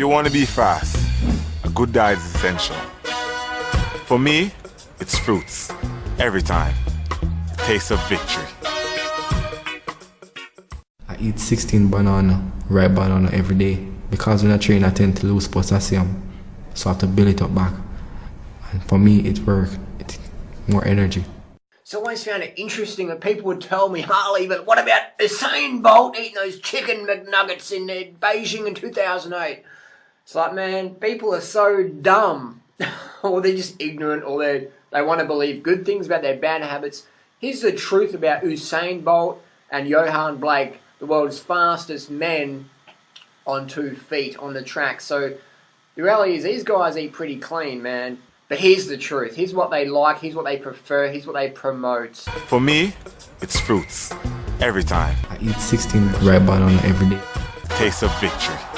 you want to be fast, a good diet is essential. For me, it's fruits. Every time. Taste of victory. I eat 16 banana, ripe banana every day. Because when I train, I tend to lose potassium. So I have to build it up back. And for me, it works. It's more energy. So I always found it interesting that people would tell me, Harley, but what about Usain Bolt eating those chicken McNuggets in uh, Beijing in 2008? It's like, man, people are so dumb. or they're just ignorant, or they they want to believe good things about their bad habits. Here's the truth about Usain Bolt and Yohan Blake, the world's fastest men on two feet on the track. So the reality is these guys eat pretty clean, man. But here's the truth. Here's what they like. Here's what they prefer. Here's what they promote. For me, it's fruits. Every time. I eat 16 ripe banana every day. Taste of victory.